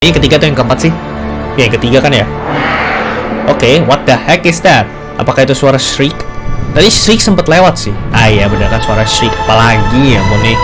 Ini ketiga atau yang keempat sih? Ya, yang ketiga kan ya? Oke, what the heck is that? Apakah itu suara shriek? Tadi shriek sempat lewat sih. Ah iya, bener kan suara shriek. Apalagi ya, Moni.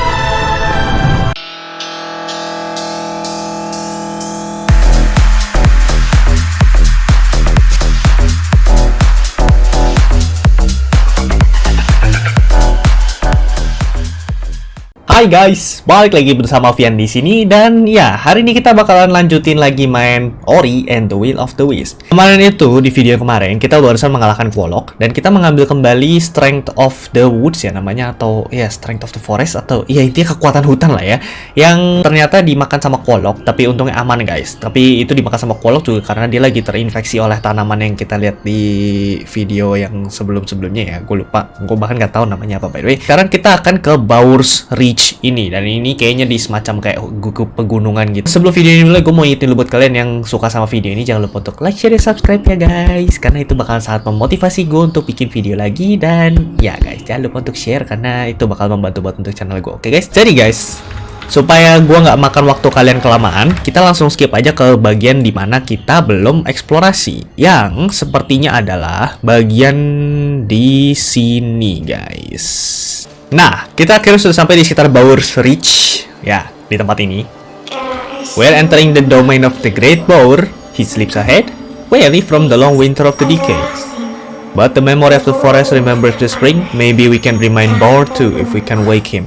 Hai guys, balik lagi bersama Vian di sini dan ya hari ini kita bakalan lanjutin lagi main Ori and the Will of the Wisp. Kemarin itu di video kemarin kita barusan mengalahkan Quolok dan kita mengambil kembali Strength of the Woods ya namanya atau ya Strength of the Forest atau ya intinya kekuatan hutan lah ya yang ternyata dimakan sama Quolok tapi untungnya aman guys. Tapi itu dimakan sama Quolok juga karena dia lagi terinfeksi oleh tanaman yang kita lihat di video yang sebelum-sebelumnya ya. Gue lupa, gue bahkan nggak tahu namanya apa by the way. Sekarang kita akan ke Baur's Reach ini dan ini kayaknya di semacam kayak pegunungan gitu. Sebelum video ini mulai, gue mau ingetin buat kalian yang suka sama video ini jangan lupa untuk like, share, dan subscribe ya guys karena itu bakal sangat memotivasi gue untuk bikin video lagi dan ya guys jangan lupa untuk share karena itu bakal membantu buat untuk channel gue. Oke guys, jadi guys supaya gua nggak makan waktu kalian kelamaan, kita langsung skip aja ke bagian di mana kita belum eksplorasi. Yang sepertinya adalah bagian di sini, guys. Nah, kita akhirnya sudah sampai di sekitar Baur's Reach. Ya, di tempat ini. We're entering the domain of the Great Boar. He sleeps ahead, weary from the long winter of the decade. But the memory of the forest remembers the spring. Maybe we can remind Baur too if we can wake him.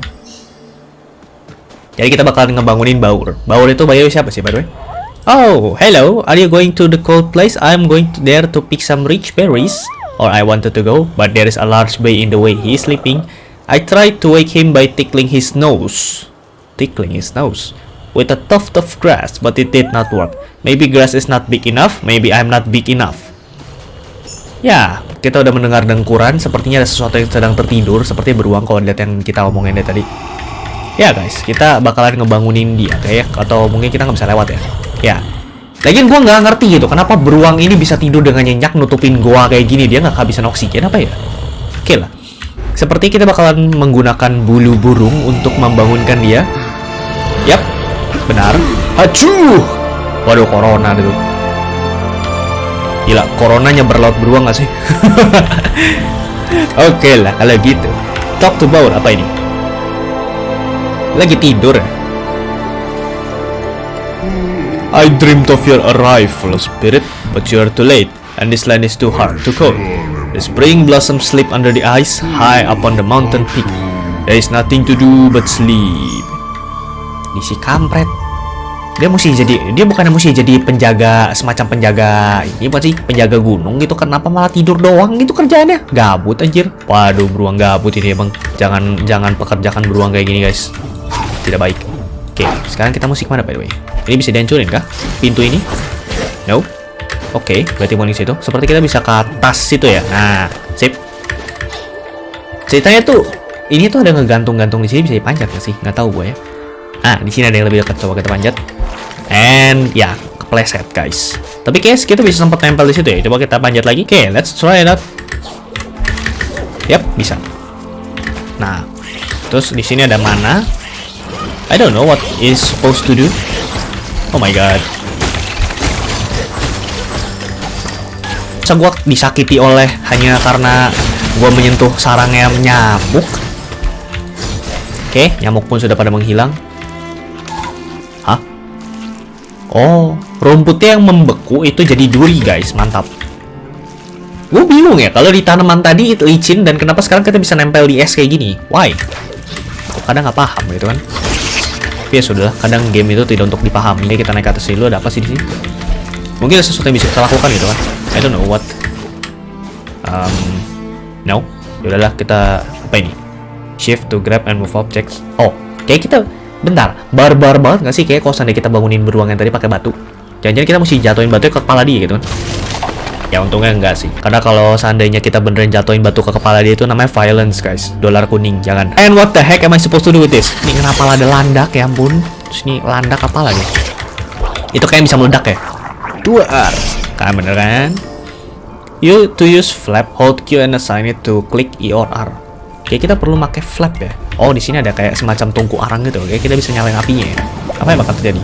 Jadi kita bakalan ngebangunin Baur. Baur itu Bayu siapa sih by the way? Oh, hello. Are you going to the cold place? I'm going to there to pick some rich berries. Or I wanted to go, but there is a large bay in the way. He is sleeping. I tried to wake him by tickling his nose. Tickling his nose. With a tuft of grass, but it did not work. Maybe grass is not big enough. Maybe I'm not big enough. Ya, kita udah mendengar dengkuran. Sepertinya ada sesuatu yang sedang tertidur. Seperti beruang kalau lihat yang kita omongin dari tadi. Ya guys, kita bakalan ngebangunin dia kayak atau mungkin kita nggak bisa lewat ya. Ya. Lagian gua nggak ngerti gitu, kenapa beruang ini bisa tidur dengan nyenyak nutupin gua kayak gini dia nggak kehabisan oksigen apa ya? Oke lah. Seperti kita bakalan menggunakan bulu burung untuk membangunkan dia. Yap, benar. Acuh! Waduh, corona itu. Gila, coronanya berlaut beruang gak sih? Oke lah, kalau gitu. Talk to Baur, apa ini? Lagi tidur ya? I dreamed of your arrival, spirit, but you are too late, and this land is too hard to cold. The spring blossoms sleep under the ice, high up on the mountain peak. There is nothing to do but sleep. Ini si kampret. Dia mesti jadi, dia bukannya mesti jadi penjaga, semacam penjaga, ini apa sih? Penjaga gunung gitu, kenapa malah tidur doang gitu kerjaannya? Gabut anjir. Waduh, beruang gabut ini emang. Jangan, jangan pekerjakan beruang kayak gini guys. Tidak baik. Oke, sekarang kita musik mana by the way? Ini bisa dihancurin kah? Pintu ini? No. Oke, berarti mau situ. Seperti kita bisa ke atas situ ya. Nah, sip. Ceritanya tuh, ini tuh ada ngegantung-gantung di sini bisa dipanjat nggak sih? Nggak tahu gue ya. Ah, di sini ada yang lebih dekat. Coba kita panjat. And ya, kepleset guys. Tapi guys, kita bisa sempat tempel di situ ya. Coba kita panjat lagi. Oke, let's try it out. Yap, bisa. Nah, terus di sini ada mana? I don't know what is supposed to do. Oh my god. Masa gua disakiti oleh hanya karena gua menyentuh sarangnya nyamuk? Oke, nyamuk pun sudah pada menghilang. Hah? Oh, rumputnya yang membeku itu jadi duri guys, mantap. Gue bingung ya, kalau di tanaman tadi itu licin dan kenapa sekarang kita bisa nempel di es kayak gini? Why? Kok kadang nggak paham gitu kan? Tapi ya sudah, kadang game itu tidak untuk dipahami. Kita naik ke atas dulu, ada apa sih di sini? Mungkin ada sesuatu yang bisa kita lakukan gitu kan? I don't know what. Um, no. Yaudahlah, kita apa ini? Shift to grab and move objects. Oh, kayak kita bentar, barbar banget nggak sih kayak kalau seandainya kita bangunin beruang yang tadi pakai batu. Jangan-jangan kita mesti jatuhin batu ke kepala dia gitu kan? Ya untungnya enggak sih. Karena kalau seandainya kita beneran jatuhin batu ke kepala dia itu namanya violence guys. Dolar kuning, jangan. And what the heck am I supposed to do with this? Ini kenapa ada landak ya ampun? Terus ini landak apa lagi? Itu kayak bisa meledak ya? Duar. Kan bener kan? You to use flap, hold Q and assign it to click E or R. Oke, kita perlu pakai flap ya. Oh, di sini ada kayak semacam tungku arang gitu. Oke, kita bisa nyalain apinya ya. Apa yang bakal terjadi?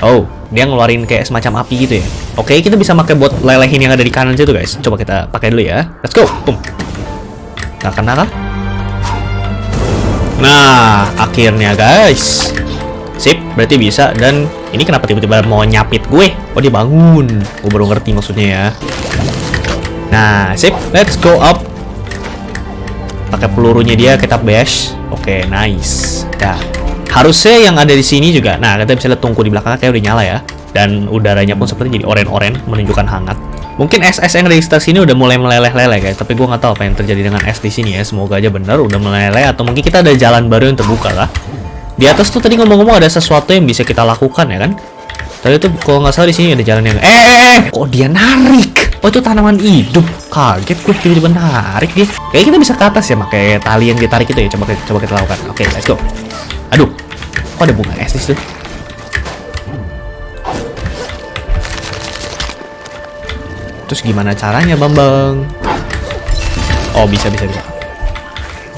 Oh, dia ngeluarin kayak semacam api gitu ya. Oke, kita bisa pakai buat lelehin yang ada di kanan situ, guys. Coba kita pakai dulu ya. Let's go. Boom. Nggak kena kah? Nah, akhirnya guys. Sip, berarti bisa. Dan ini kenapa tiba-tiba mau nyapit gue? Oh, dia bangun. Gue baru ngerti maksudnya ya. Nah, sip. Let's go up. Pakai pelurunya dia kita bash. Oke, nice. Ya. Harusnya yang ada di sini juga. Nah, kita bisa lihat tungku di belakangnya kayak udah nyala ya. Dan udaranya pun seperti jadi oren-oren menunjukkan hangat. Mungkin SS yang sekitar sini udah mulai meleleh-leleh guys, tapi gue nggak tahu apa yang terjadi dengan es di sini ya. Semoga aja benar udah meleleh atau mungkin kita ada jalan baru yang terbuka lah. Di atas tuh tadi ngomong-ngomong ada sesuatu yang bisa kita lakukan ya kan? Tadi tuh kalau nggak salah di sini ada jalan yang eh, eh, eh. kok dia narik? Oh itu tanaman hidup. Kaget gue tiba-tiba narik dia. Kayaknya kita bisa ke atas ya pakai tali yang ditarik itu ya. Coba coba kita lakukan. Oke, let's go. Aduh, kok ada bunga es di situ? Terus gimana caranya, Bambang? Oh, bisa bisa bisa.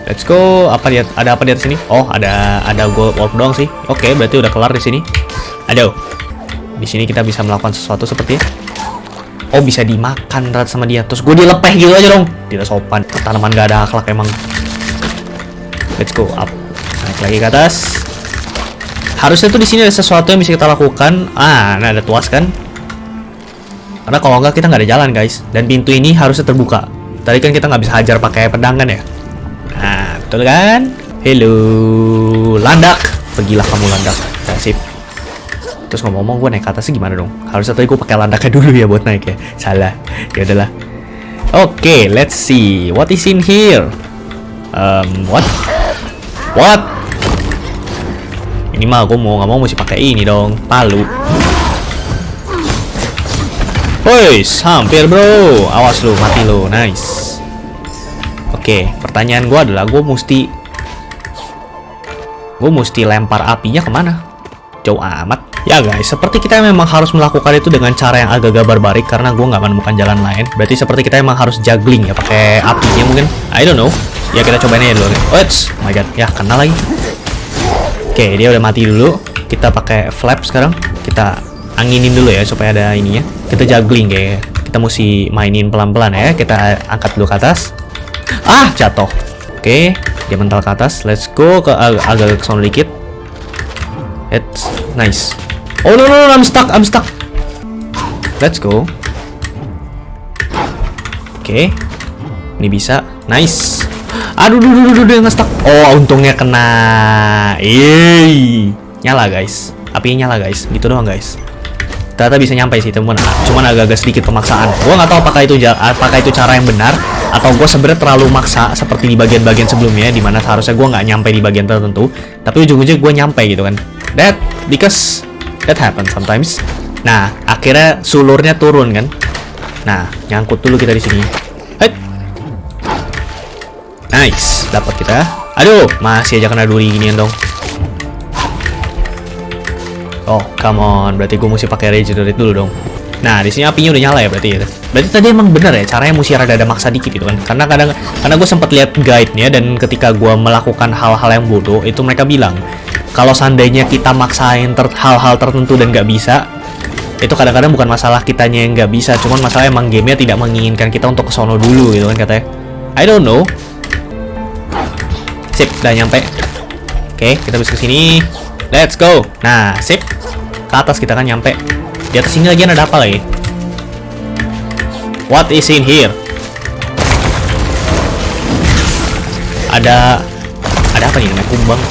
Let's go. Apa dia ada apa di atas sini? Oh, ada ada gold warp doang sih. Oke, berarti udah kelar di sini. Aduh. Di sini kita bisa melakukan sesuatu seperti Oh, bisa dimakan rat sama dia. Terus gue dilepeh gitu aja dong. Tidak sopan. Tanaman gak ada akhlak emang. Let's go up. Naik lagi ke atas. Harusnya tuh di sini ada sesuatu yang bisa kita lakukan. Ah, nah ada tuas kan? Karena kalau nggak kita nggak ada jalan guys. Dan pintu ini harusnya terbuka. Tadi kan kita nggak bisa hajar pakai pedang kan ya? Nah, betul kan? Hello, landak. Pergilah kamu landak. Nah, sip. Terus ngomong-ngomong gue naik ke atasnya gimana dong? Harusnya tadi gue pakai landaknya dulu ya buat naik ya. Salah. Ya udahlah. Oke, okay, let's see. What is in here? Um, what? What? Ini mah gue mau nggak mau mesti pakai ini dong, palu. Woi, hampir bro. Awas lu, mati lu. Nice. Oke, pertanyaan gue adalah gue mesti gue mesti lempar apinya ke mana? Jauh amat. Ya guys, seperti kita memang harus melakukan itu dengan cara yang agak-agak barbarik karena gue nggak menemukan jalan lain. Berarti seperti kita memang harus juggling ya pakai apinya mungkin. I don't know. Ya kita cobain aja dulu. Oh, my god, ya kena lagi. Oke, dia udah mati dulu. Kita pakai flap sekarang. Kita anginin dulu ya supaya ada ini ya. Kita juggling kayak kita mesti mainin pelan-pelan ya. Kita angkat dulu ke atas. Ah, jatuh. Oke, dia mental ke atas. Let's go ke ag agak ke sana dikit. It's nice. Oh no, no no I'm stuck, I'm stuck. Let's go. Oke. Ini bisa. Nice. Aduh, duh, duh, duh, duh, nge-stuck. Oh, untungnya kena. Yeay. Nyala, guys. Apinya nyala, guys. Gitu doang, guys ternyata bisa nyampe sih teman cuman agak-agak sedikit pemaksaan gue nggak tahu apakah itu apakah itu cara yang benar atau gue sebenarnya terlalu maksa seperti di bagian-bagian sebelumnya di mana seharusnya gue nggak nyampe di bagian tertentu tapi ujung-ujung gue nyampe gitu kan that because that happen sometimes nah akhirnya sulurnya turun kan nah nyangkut dulu kita di sini Hai. nice dapat kita aduh masih aja kena duri ginian dong Oh, come on. Berarti gue mesti pakai regenerate dulu dong. Nah, di sini apinya udah nyala ya berarti ya. Berarti tadi emang bener ya, caranya mesti rada ada maksa dikit gitu kan. Karena kadang karena gue sempat lihat guide-nya dan ketika gue melakukan hal-hal yang bodoh, itu mereka bilang kalau seandainya kita maksain ter hal-hal tertentu dan nggak bisa, itu kadang-kadang bukan masalah kitanya yang nggak bisa, cuman masalah emang gamenya tidak menginginkan kita untuk kesono dulu gitu kan katanya. I don't know. Sip, udah nyampe. Oke, kita bisa ke sini. Let's go. Nah, sip. Ke atas kita kan nyampe. Atas sini lagi ada apa lagi? What is in here? Ada ada apa nih? Ada kumbang.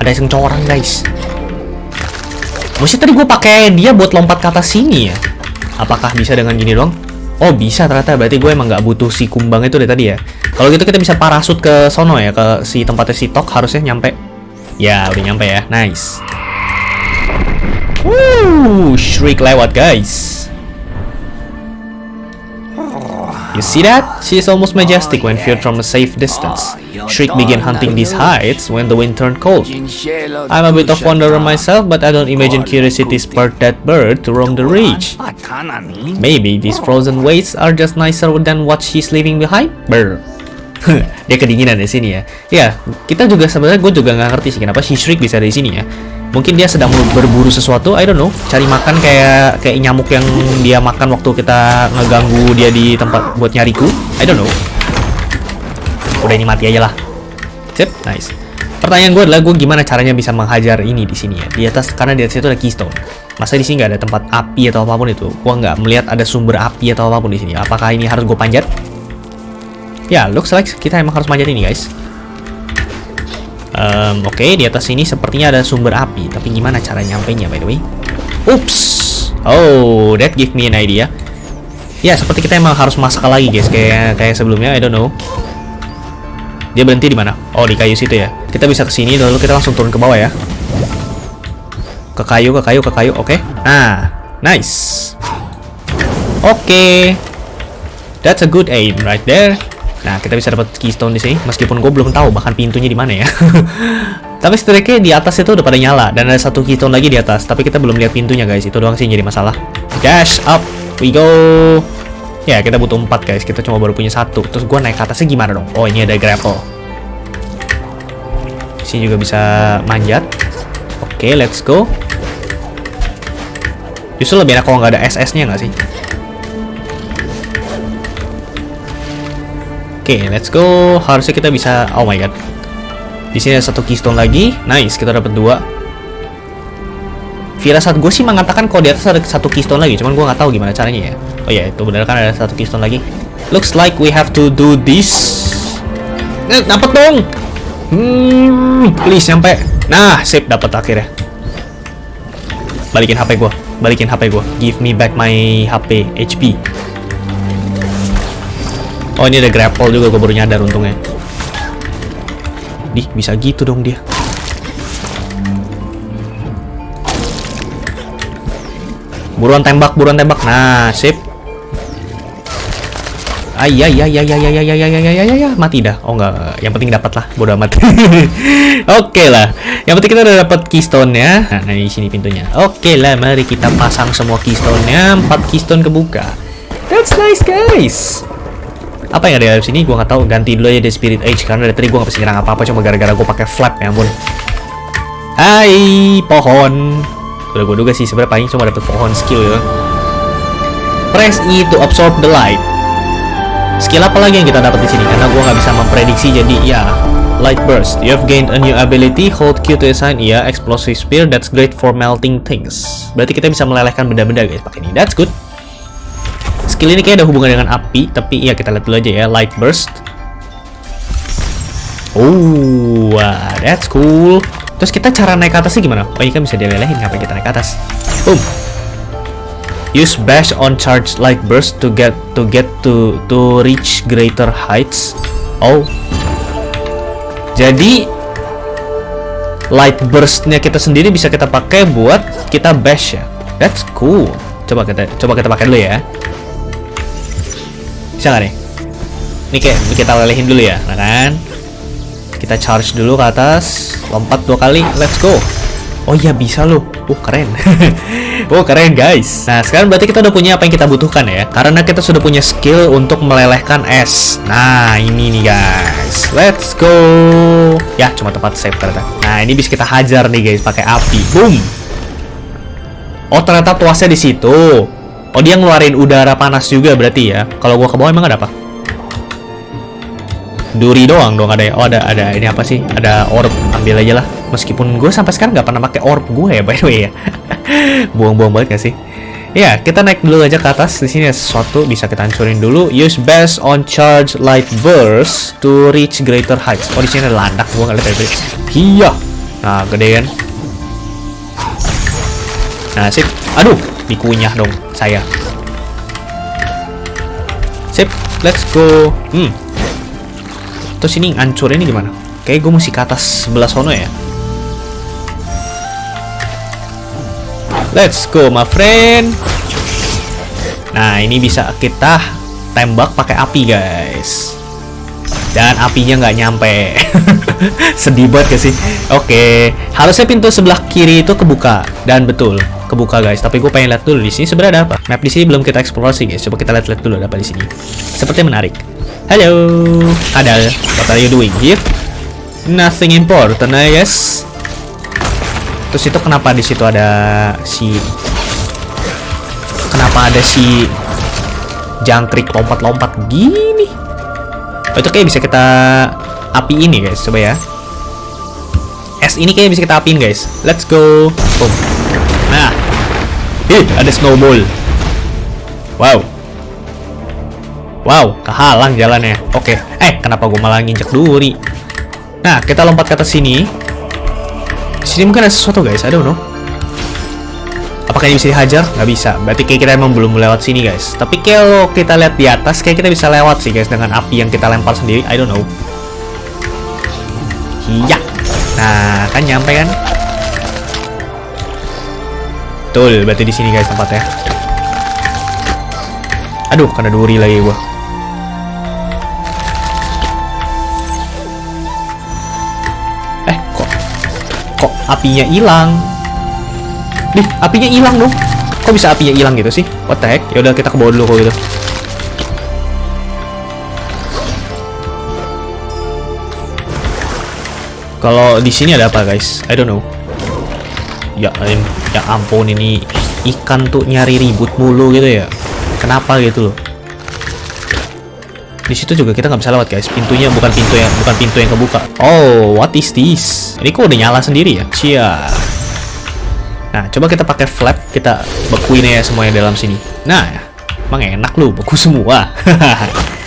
Ada yang corang, guys. Mesti tadi gue pakai dia buat lompat ke atas sini ya. Apakah bisa dengan gini dong? Oh bisa ternyata berarti gue emang nggak butuh si kumbang itu dari tadi ya. Kalau gitu kita bisa parasut ke sono ya ke si tempatnya si Tok harusnya nyampe Ya, udah nyampe ya. Nice. Wuh, Shriek lewat, guys. You see that? She is almost majestic when viewed from a safe distance. Shriek began hunting these heights when the wind turned cold. I'm a bit of wanderer myself, but I don't imagine curiosity spurred that bird to roam the reach. Maybe these frozen wastes are just nicer than what she's leaving behind? Brr. dia kedinginan di sini ya. Ya, kita juga sebenarnya gue juga nggak ngerti sih kenapa si Shriek bisa di sini ya. Mungkin dia sedang berburu sesuatu, I don't know. Cari makan kayak kayak nyamuk yang dia makan waktu kita ngeganggu dia di tempat buat nyariku. I don't know. Udah ini mati aja lah. Sip, nice. Pertanyaan gue adalah gue gimana caranya bisa menghajar ini di sini ya di atas karena di atas itu ada keystone. Masa di sini nggak ada tempat api atau apa pun itu? Gue nggak melihat ada sumber api atau apa pun di sini. Apakah ini harus gue panjat? Ya, looks like kita emang harus manjat ini guys. Um, Oke, okay, di atas sini sepertinya ada sumber api. Tapi gimana cara nyampainya by the way? Ups. Oh, that give me an idea. Ya, seperti kita emang harus masak lagi guys, kayak kayak sebelumnya. I don't know. Dia berhenti di mana? Oh, di kayu situ ya. Kita bisa ke sini lalu kita langsung turun ke bawah ya. Ke kayu, ke kayu, ke kayu. Oke. Okay. Nah, nice. Oke. Okay. That's a good aim right there. Nah, kita bisa dapat keystone di sini meskipun gue belum tahu bahkan pintunya di mana ya. Tapi setidaknya di atas itu udah pada nyala dan ada satu keystone lagi di atas, tapi kita belum lihat pintunya guys. Itu doang sih jadi masalah. Dash up. We go. Ya, kita butuh empat guys. Kita cuma baru punya satu. Terus gue naik ke atasnya gimana dong? Oh, ini ada grapple. Sini juga bisa manjat. Oke, okay, let's go. Justru lebih enak kalau nggak ada SS-nya nggak sih? Oke, okay, let's go. Harusnya kita bisa... Oh my god. Di sini ada satu keystone lagi. Nice, kita dapat dua saat gue sih mengatakan kalau di atas ada satu keystone lagi, cuman gue nggak tahu gimana caranya ya. Oh ya, itu benar kan ada satu keystone lagi. Looks like we have to do this. Eh, dapat dong. Hmm, please sampai. Nah, sip dapat akhirnya. Balikin HP gue, balikin HP gue. Give me back my HP HP. Oh ini ada grapple juga, gue baru nyadar untungnya. Di, bisa gitu dong dia. Buruan tembak, buruan tembak. Nah, sip. Ayah, ya, ya, ya, ya, ya, ya, ya, ya, ya, ya, ya, mati dah. Oh enggak, yang penting dapat lah, bodo amat. Oke lah, yang penting kita udah dapat keystone ya. Nah, nah di sini pintunya. Oke lah, mari kita pasang semua keystone-nya. Empat keystone kebuka. That's nice guys. Apa yang ada di sini? Gua nggak tahu. Ganti dulu aja di Spirit Age karena dari tadi gua nggak bisa nyerang apa-apa cuma gara-gara gua pakai flap ya ampun. Hai, pohon. Udah gue duga sih sebenarnya paling cuma dapet pohon skill ya. Press E to absorb the light. Skill apa lagi yang kita dapat di sini? Karena gue nggak bisa memprediksi jadi ya. Light burst. You have gained a new ability. Hold Q to assign. Ya, explosive spear. That's great for melting things. Berarti kita bisa melelehkan benda-benda guys pakai ini. That's good. Skill ini kayak ada hubungan dengan api, tapi ya kita lihat dulu aja ya. Light burst. Oh, that's cool. Terus kita cara naik ke atasnya gimana? Oh ini kan bisa dilelehin ngapain kita naik ke atas. Boom. Use bash on charge light burst to get to get to to reach greater heights. Oh. Jadi light burstnya kita sendiri bisa kita pakai buat kita bash ya. That's cool. Coba kita coba kita pakai dulu ya. Bisa gak nih? Ini kayak kita lelehin dulu ya, nah kan? Kita charge dulu ke atas, lompat dua kali, let's go. Oh iya bisa loh. Oh keren. oh keren guys. Nah sekarang berarti kita udah punya apa yang kita butuhkan ya. Karena kita sudah punya skill untuk melelehkan es. Nah ini nih guys. Let's go. Ya cuma tempat save ternyata. Nah ini bisa kita hajar nih guys pakai api. Boom. Oh ternyata tuasnya di situ. Oh dia ngeluarin udara panas juga berarti ya. Kalau gua ke bawah emang ada apa? duri doang dong ada ya oh ada ada ini apa sih? Ada orb ambil aja lah. Meskipun gue sampai sekarang nggak pernah pakai orb gue ya by the way ya. Buang-buang banget gak sih? Ya kita naik dulu aja ke atas. Di sini ada sesuatu bisa kita hancurin dulu. Use best on charge light burst to reach greater heights. Oh di sini ada landak gue nggak lihat iya. Nah gedean nah sip. Aduh dikunyah dong saya sip let's go hmm Terus ini ngancur ini gimana? Kayak gue mesti ke atas sebelah sono ya. Let's go, my friend. Nah, ini bisa kita tembak pakai api, guys. Dan apinya nggak nyampe. Sedih banget gak sih? Oke, harusnya pintu sebelah kiri itu kebuka. Dan betul, kebuka guys. Tapi gue pengen lihat dulu di sini sebenarnya ada apa. Map di sini belum kita eksplorasi guys. Coba kita lihat-lihat dulu ada apa di sini. Sepertinya menarik. Hello, Adal. What are you doing here? Nothing important, I guess. Terus itu kenapa di situ ada si Kenapa ada si jangkrik lompat-lompat gini? Oh, itu kayak bisa kita api ini guys, coba ya. Es ini kayak bisa kita apiin guys. Let's go. Boom. Nah. Ih, ada snowball. Wow. Wow, kehalang jalannya. Oke. Eh, kenapa gue malah nginjek duri? Nah, kita lompat ke atas sini. Di sini mungkin ada sesuatu guys, I don't know. Apakah ini bisa dihajar? Nggak bisa. Berarti kayak kita emang belum lewat sini guys. Tapi kalau kita lihat di atas, kayak kita bisa lewat sih guys dengan api yang kita lempar sendiri. I don't know. Iya. Nah, kan nyampe kan? Betul, berarti di sini guys tempatnya. Aduh, kena duri lagi gua. Eh, kok kok apinya hilang? Nih, apinya hilang dong. Kok bisa apinya hilang gitu sih? What the heck? Ya udah kita ke bawah dulu kok gitu. Kalau di sini ada apa, guys? I don't know. Ya, ya ampun ini ikan tuh nyari ribut mulu gitu ya. Kenapa gitu loh? Di situ juga kita nggak bisa lewat guys. Pintunya bukan pintu yang bukan pintu yang kebuka. Oh, what is this? Ini kok udah nyala sendiri ya? Cia. Nah, coba kita pakai flap, kita bekuin ya semuanya dalam sini. Nah, emang enak lu beku semua.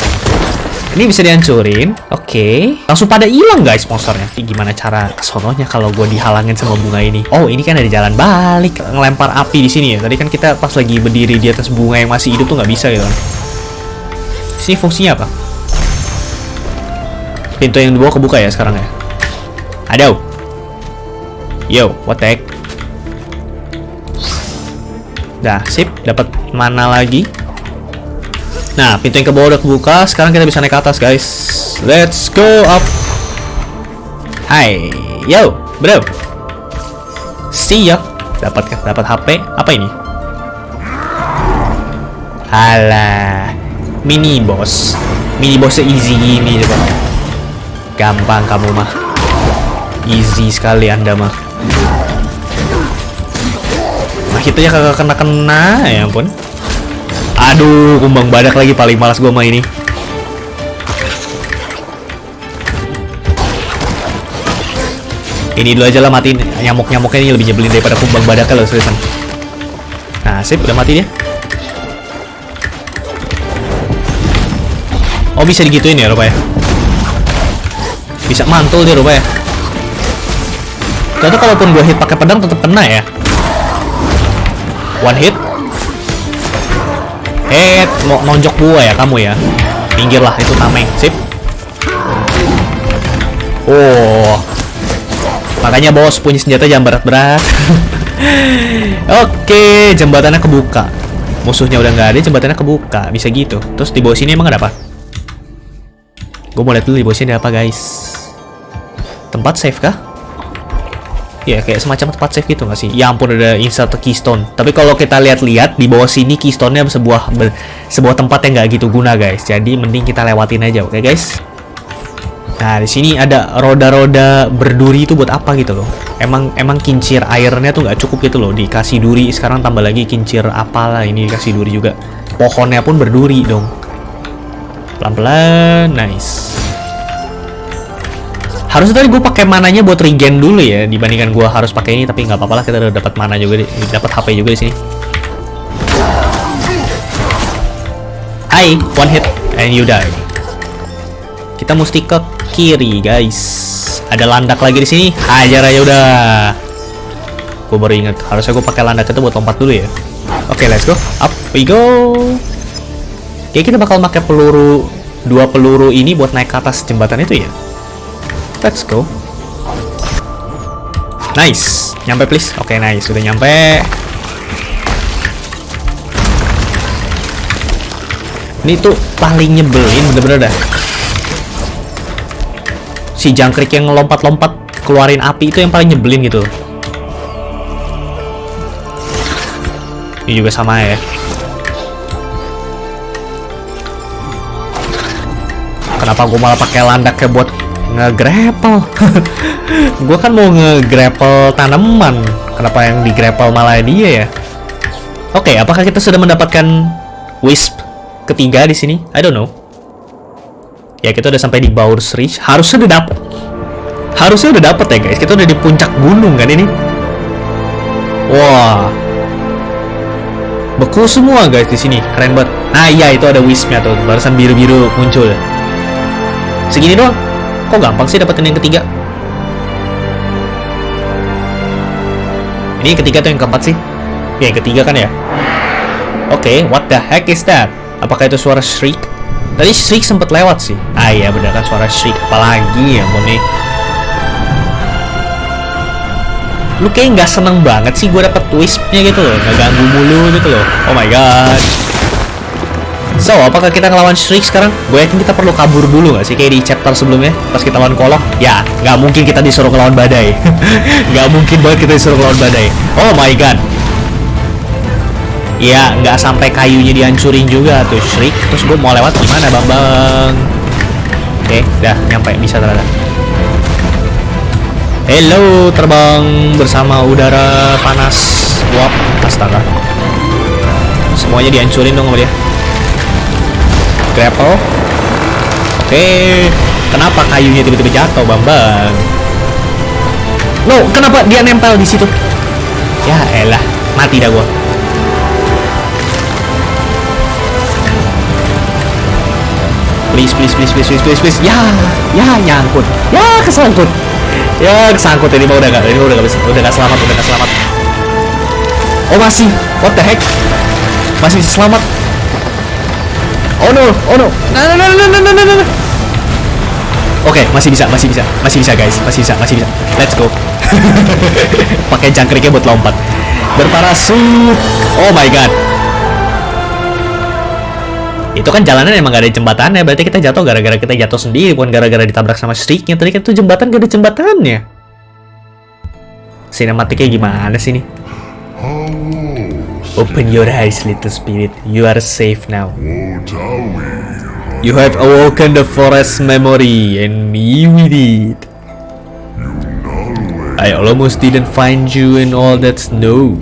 Ini bisa dihancurin. Oke. Langsung pada hilang guys monsternya. Gimana cara kesononya kalau gue dihalangin sama bunga ini? Oh, ini kan ada jalan balik. Ngelempar api di sini ya. Tadi kan kita pas lagi berdiri di atas bunga yang masih hidup tuh nggak bisa gitu. kan. Sini fungsinya apa? Pintu yang di bawah kebuka ya sekarang ya? Aduh. Yo, what the heck? Dah, sip. Dapat mana lagi? Nah, pintu yang ke bawah udah kebuka. Sekarang kita bisa naik ke atas, guys. Let's go up. Hai, yo, bro. See ya. Dapat dapat HP. Apa ini? Alah, mini boss. Mini bossnya easy gini coba. Gampang kamu mah. Easy sekali anda mah. Nah, hitnya kagak kena-kena, ya ampun. Aduh, kumbang badak lagi paling malas gua main ini. Ini dulu aja lah matiin nyamuk-nyamuknya ini lebih nyebelin daripada kumbang badaknya loh seriusan. Nah, sip udah mati dia. Oh, bisa digituin ya rupanya. Bisa mantul dia rupanya. Ternyata kalaupun gua hit pakai pedang tetap kena ya. One hit, Eh, mau nonjok gua ya kamu ya. Pinggir lah itu tameng. Sip. Oh. Makanya bos punya senjata jangan berat-berat. Oke, jembatannya kebuka. Musuhnya udah nggak ada, jembatannya kebuka. Bisa gitu. Terus di bawah sini emang ada apa? Gue mau lihat dulu di bawah sini ada apa, guys. Tempat save kah? Ya kayak semacam tempat save gitu nggak sih? Ya ampun ada insert keystone. Tapi kalau kita lihat-lihat di bawah sini keystone-nya sebuah sebuah tempat yang nggak gitu guna guys. Jadi mending kita lewatin aja, oke guys? Nah di sini ada roda-roda berduri itu buat apa gitu loh? Emang emang kincir airnya tuh nggak cukup gitu loh. Dikasih duri sekarang tambah lagi kincir apalah ini dikasih duri juga. Pohonnya pun berduri dong. Pelan-pelan, nice. Harusnya tadi gue pakai mananya buat regen dulu ya dibandingkan gue harus pakai ini tapi nggak apa-apa lah kita udah dapat mana juga dapat HP juga di sini. Hai, one hit and you die. Kita mesti ke kiri guys. Ada landak lagi di sini. Hajar aja udah. Gue baru inget harusnya gue pakai landak itu buat lompat dulu ya. Oke, let's go. Up we go. Kayak kita bakal pakai peluru dua peluru ini buat naik ke atas jembatan itu ya. Let's go. Nice. Nyampe please. Oke, nice. Sudah nyampe. Ini tuh paling nyebelin bener-bener dah. Si jangkrik yang lompat-lompat keluarin api itu yang paling nyebelin gitu. Ini juga sama ya. Kenapa gue malah pakai landak kayak buat nge-grapple. gua kan mau nge-grapple tanaman. Kenapa yang di-grapple malah dia ya? Oke, apakah kita sudah mendapatkan wisp ketiga di sini? I don't know. Ya, kita udah sampai di Bowers Ridge. Harusnya udah dapet. Harusnya udah dapet ya, guys. Kita udah di puncak gunung kan ini. Wah. Beku semua guys di sini. Keren banget. Nah, iya itu ada wispnya tuh. Barusan biru-biru muncul. Segini doang. Kok gampang sih dapetin yang ketiga? Ini yang ketiga tuh yang keempat sih? Ya, yang ketiga kan ya? Oke, okay, what the heck is that? Apakah itu suara shriek? Tadi shriek sempat lewat sih. Ah iya bener kan suara shriek. Apalagi ya mau nih. Lu kayak nggak seneng banget sih gue dapet twistnya gitu loh. Nggak ganggu mulu gitu loh. Oh my god. So, apakah kita ngelawan Shriek sekarang? Gue yakin kita perlu kabur dulu nggak sih? Kayak di chapter sebelumnya, pas kita lawan Kolok. Ya, nggak mungkin kita disuruh ngelawan badai. nggak mungkin banget kita disuruh ngelawan badai. Oh my god. Ya, nggak sampai kayunya dihancurin juga tuh Shriek. Terus gue mau lewat gimana, Bang Bang? Oke, dah nyampe bisa ternyata. Hello, terbang bersama udara panas. Wap, astaga. Semuanya dihancurin dong sama dia grapple. Oke kenapa kayunya tiba-tiba jatuh bambang? No kenapa dia nempel di situ? Ya elah mati dah gua. Please please please please please please, please. ya ya nyangkut. Ya kesangkut. Ya kesangkut. Ini mah udah gak ini udah gak bisa udah gak selamat udah gak selamat. Oh masih. What the heck? Masih selamat Oh no, oh no. Nah, nah, nah, nah, nah, nah, nah. Oke, okay, masih bisa, masih bisa, masih bisa guys, masih bisa, masih bisa. Let's go. Pakai jangkriknya buat lompat. Berparasut. Oh my god. Itu kan jalanan emang gak ada jembatannya, berarti kita jatuh gara-gara kita jatuh sendiri, bukan gara-gara ditabrak sama streaknya. Tadi kan itu jembatan gak ada jembatannya. Sinematiknya gimana sih nih? Open your eyes, little spirit. You are safe now. You have awoken the forest memory, and me with it. I almost didn't find you in all that snow.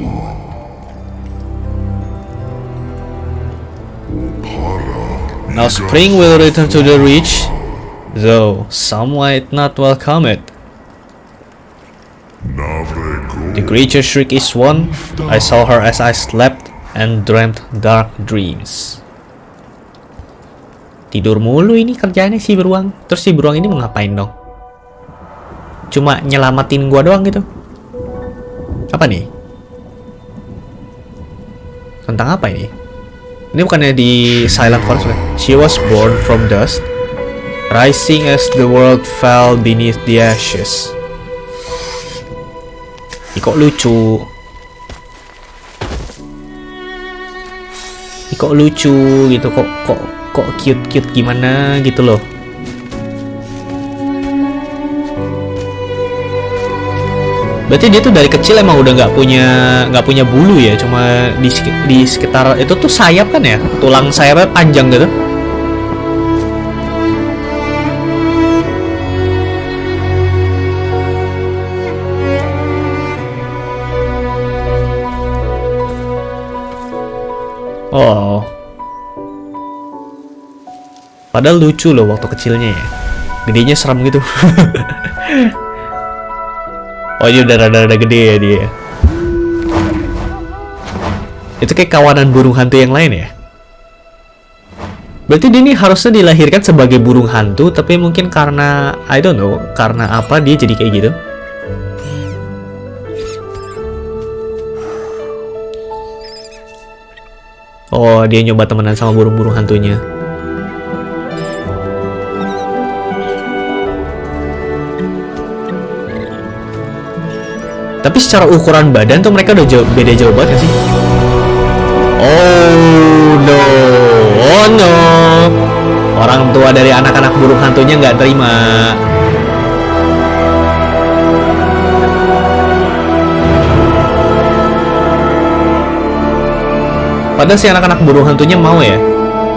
Now spring will return to the ridge, though some might not welcome it. The creature shriek is one. I saw her as I slept and dreamt dark dreams. Tidur mulu ini kerjanya si beruang. Terus si beruang ini mau ngapain dong? Cuma nyelamatin gua doang gitu. Apa nih? Tentang apa ini? Ini bukannya di Silent Forest kan? She was born from dust, rising as the world fell beneath the ashes. Ih, kok lucu? Ih, kok lucu gitu? Kok kok kok cute cute gimana gitu loh? Berarti dia tuh dari kecil emang udah nggak punya nggak punya bulu ya, cuma di di sekitar itu tuh sayap kan ya, tulang sayapnya panjang gitu. Oh. Padahal lucu loh waktu kecilnya ya. Gedenya serem gitu. oh ini udah rada-rada gede ya dia. Itu kayak kawanan burung hantu yang lain ya? Berarti dia ini harusnya dilahirkan sebagai burung hantu, tapi mungkin karena, I don't know, karena apa dia jadi kayak gitu. Oh, dia nyoba temenan sama burung-burung hantunya. Tapi secara ukuran badan tuh mereka udah jauh, beda jauh banget sih? Oh no, oh no. Orang tua dari anak-anak burung hantunya nggak terima. Padahal si anak-anak burung hantunya mau ya.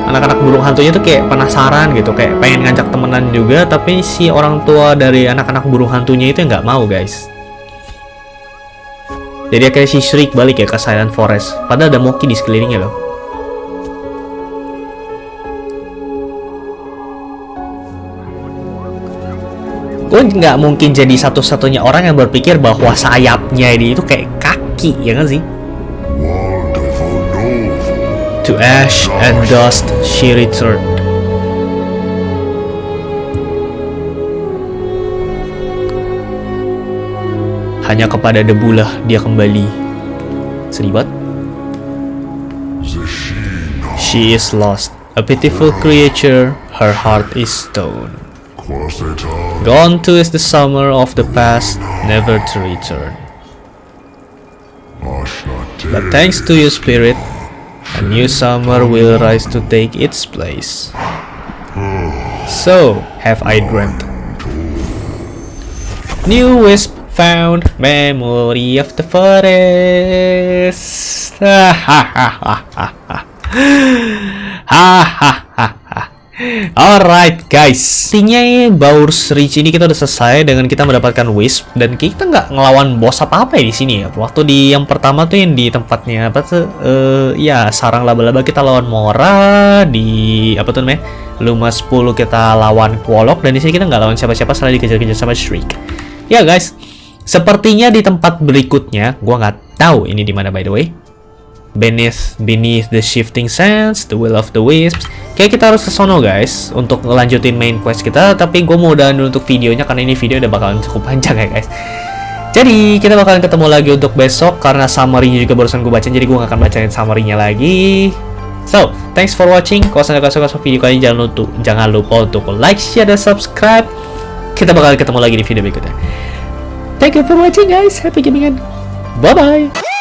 anak-anak burung hantunya tuh kayak penasaran gitu kayak pengen ngajak temenan juga tapi si orang tua dari anak-anak burung hantunya itu nggak mau guys. Jadi kayak si Shriek balik ya ke Silent Forest. Padahal ada Moki di sekelilingnya loh. Gue nggak mungkin jadi satu-satunya orang yang berpikir bahwa sayapnya ini itu kayak kaki ya kan sih To ash and dust she returned. Hanya kepada debulah dia kembali. Sedih banget. She is lost. A pitiful creature, her heart is stone. Gone too is the summer of the past, never to return. But thanks to your spirit, a new summer will rise to take its place. So have I dreamt. New wisp found, memory of the forest. Ha ha ha ha ha ha. Ha ha. Alright guys, intinya Baur's Reach ini kita udah selesai dengan kita mendapatkan Wisp dan kita nggak ngelawan bos apa-apa ya di sini ya. Waktu di yang pertama tuh yang di tempatnya apa tuh? Uh, ya sarang laba-laba kita lawan Mora di apa tuh namanya? Luma 10 kita lawan Quolok dan di sini kita nggak lawan siapa-siapa selain dikejar-kejar sama Shriek. Ya guys, sepertinya di tempat berikutnya, gua nggak tahu ini di mana by the way. Beneath, beneath the shifting sands, the will of the wisps. Kayak kita harus ke sono guys untuk ngelanjutin main quest kita. Tapi gue mau udahan dulu untuk videonya karena ini video udah bakalan cukup panjang ya guys. Jadi kita bakalan ketemu lagi untuk besok karena summary-nya juga barusan gue baca. Jadi gue gak akan bacain summary-nya lagi. So, thanks for watching. Kalau kalian suka video kali ini jangan lupa, jangan lupa untuk like, share, dan subscribe. Kita bakalan ketemu lagi di video berikutnya. Thank you for watching guys. Happy gaming bye-bye.